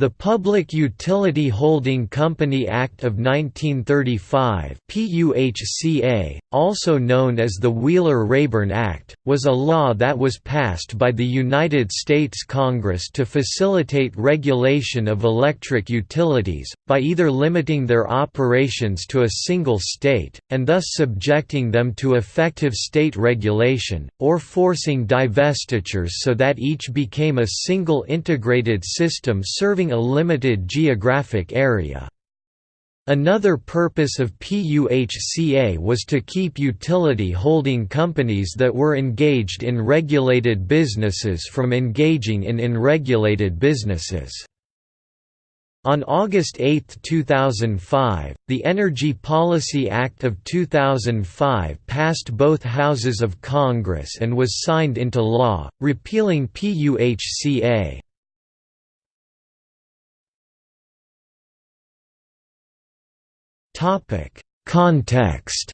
The Public Utility Holding Company Act of 1935 PUHCA, also known as the Wheeler-Rayburn Act, was a law that was passed by the United States Congress to facilitate regulation of electric utilities, by either limiting their operations to a single state, and thus subjecting them to effective state regulation, or forcing divestitures so that each became a single integrated system serving a limited geographic area. Another purpose of PUHCA was to keep utility holding companies that were engaged in regulated businesses from engaging in unregulated businesses. On August 8, 2005, the Energy Policy Act of 2005 passed both houses of Congress and was signed into law, repealing PUHCA. Topic: Context.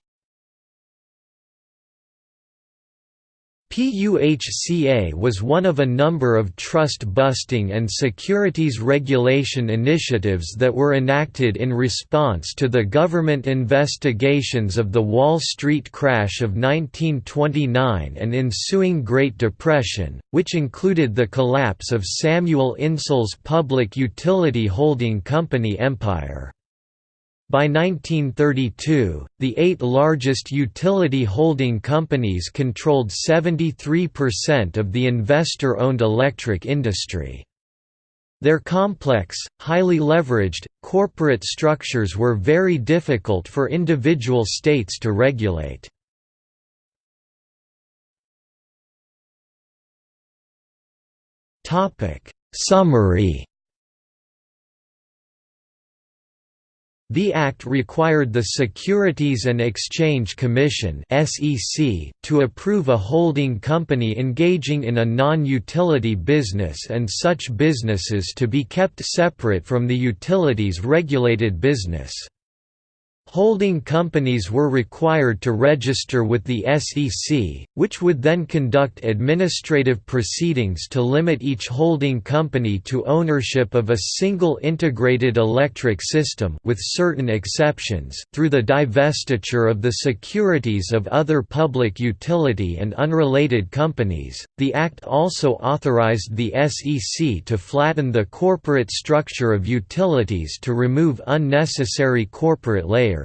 PUHCA was one of a number of trust-busting and securities regulation initiatives that were enacted in response to the government investigations of the Wall Street crash of 1929 and ensuing Great Depression, which included the collapse of Samuel Insull's public utility holding company empire. By 1932, the eight largest utility holding companies controlled 73% of the investor-owned electric industry. Their complex, highly leveraged, corporate structures were very difficult for individual states to regulate. Summary The Act required the Securities and Exchange Commission to approve a holding company engaging in a non-utility business and such businesses to be kept separate from the utilities regulated business. Holding companies were required to register with the SEC, which would then conduct administrative proceedings to limit each holding company to ownership of a single integrated electric system with certain exceptions through the divestiture of the securities of other public utility and unrelated companies. The act also authorized the SEC to flatten the corporate structure of utilities to remove unnecessary corporate layers.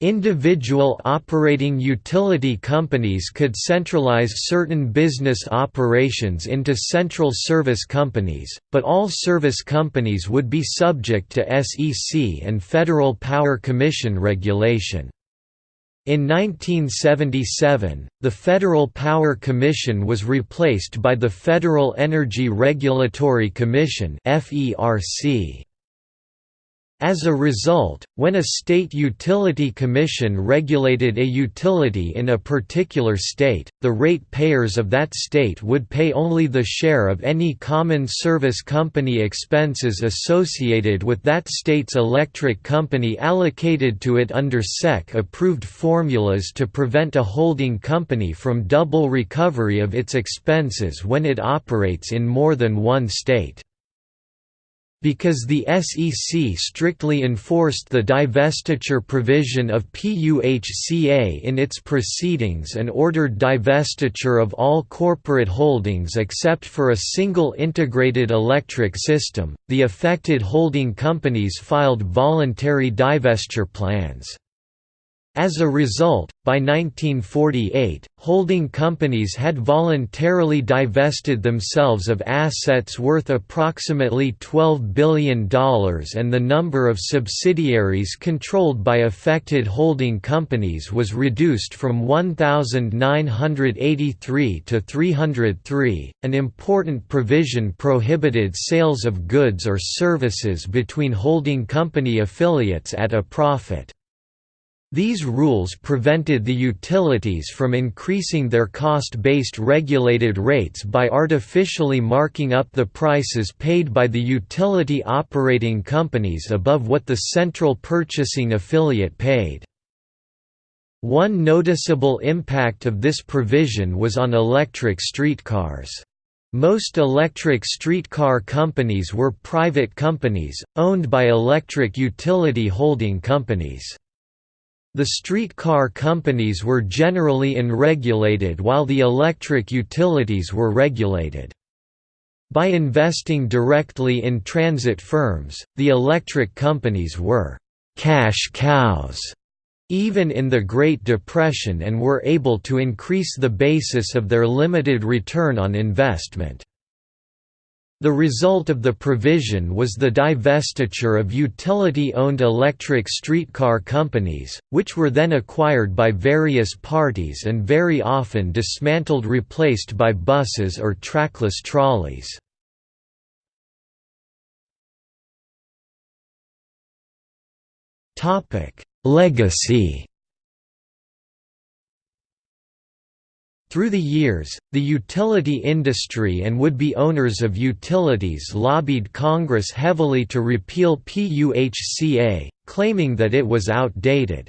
Individual operating utility companies could centralize certain business operations into central service companies, but all service companies would be subject to SEC and Federal Power Commission regulation. In 1977, the Federal Power Commission was replaced by the Federal Energy Regulatory Commission FERC. As a result, when a state utility commission regulated a utility in a particular state, the rate payers of that state would pay only the share of any common service company expenses associated with that state's electric company allocated to it under SEC-approved formulas to prevent a holding company from double recovery of its expenses when it operates in more than one state. Because the SEC strictly enforced the divestiture provision of PUHCA in its proceedings and ordered divestiture of all corporate holdings except for a single integrated electric system, the affected holding companies filed voluntary divestiture plans. As a result, by 1948, holding companies had voluntarily divested themselves of assets worth approximately $12 billion and the number of subsidiaries controlled by affected holding companies was reduced from 1,983 to 303. An important provision prohibited sales of goods or services between holding company affiliates at a profit. These rules prevented the utilities from increasing their cost-based regulated rates by artificially marking up the prices paid by the utility operating companies above what the central purchasing affiliate paid. One noticeable impact of this provision was on electric streetcars. Most electric streetcar companies were private companies, owned by electric utility holding companies. The streetcar companies were generally unregulated while the electric utilities were regulated. By investing directly in transit firms, the electric companies were «cash cows» even in the Great Depression and were able to increase the basis of their limited return on investment. The result of the provision was the divestiture of utility-owned electric streetcar companies, which were then acquired by various parties and very often dismantled replaced by buses or trackless trolleys. Legacy Through the years, the utility industry and would-be owners of utilities lobbied Congress heavily to repeal PUHCA, claiming that it was outdated.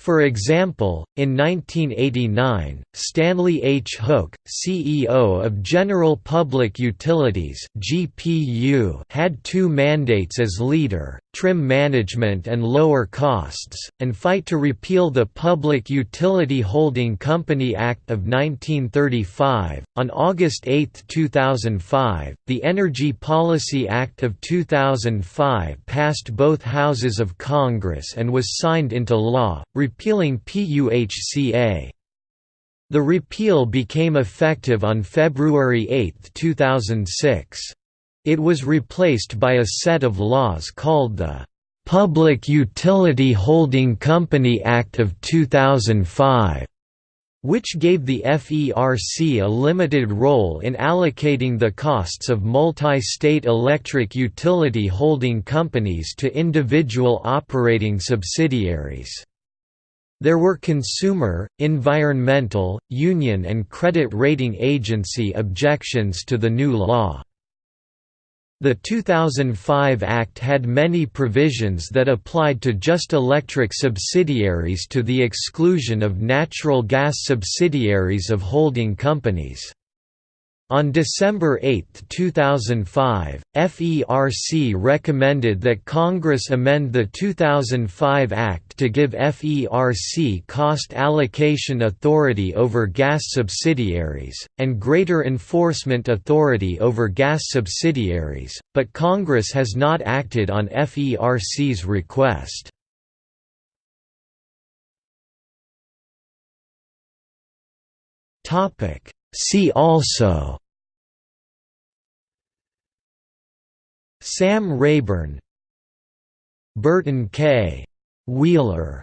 For example, in 1989, Stanley H. Hook, CEO of General Public Utilities (GPU), had two mandates as leader: trim management and lower costs, and fight to repeal the Public Utility Holding Company Act of 1935. On August 8, 2005, the Energy Policy Act of 2005 passed both houses of Congress and was signed into law repealing PUHCA. The repeal became effective on February 8, 2006. It was replaced by a set of laws called the Public Utility Holding Company Act of 2005 which gave the FERC a limited role in allocating the costs of multi-state electric utility holding companies to individual operating subsidiaries. There were consumer, environmental, union and credit rating agency objections to the new law. The 2005 Act had many provisions that applied to just electric subsidiaries to the exclusion of natural gas subsidiaries of holding companies. On December 8, 2005, FERC recommended that Congress amend the 2005 Act to give FERC cost allocation authority over gas subsidiaries, and greater enforcement authority over gas subsidiaries, but Congress has not acted on FERC's request. Topic See also Sam Rayburn Burton K. Wheeler